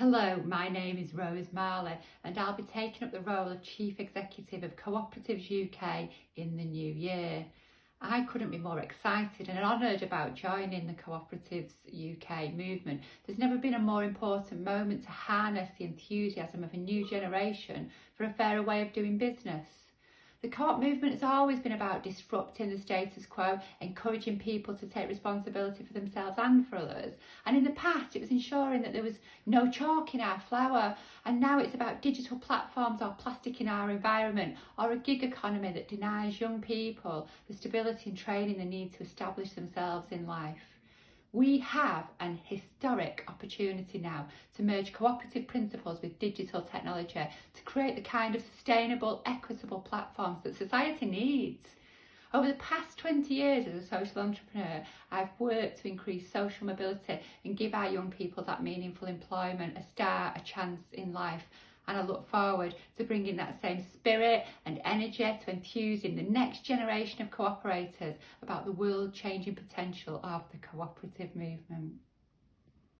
Hello, my name is Rose Marley and I'll be taking up the role of Chief Executive of Cooperatives UK in the new year. I couldn't be more excited and honoured about joining the Cooperatives UK movement. There's never been a more important moment to harness the enthusiasm of a new generation for a fairer way of doing business. The co-op movement has always been about disrupting the status quo, encouraging people to take responsibility for themselves and for others. And in the past, it was ensuring that there was no chalk in our flour. And now it's about digital platforms or plastic in our environment or a gig economy that denies young people the stability and training they need to establish themselves in life. We have an historic opportunity now to merge cooperative principles with digital technology to create the kind of sustainable, equitable platforms that society needs. Over the past 20 years as a social entrepreneur, I've worked to increase social mobility and give our young people that meaningful employment, a start, a chance in life and I look forward to bringing that same spirit and energy to enthusing the next generation of cooperators about the world changing potential of the cooperative movement.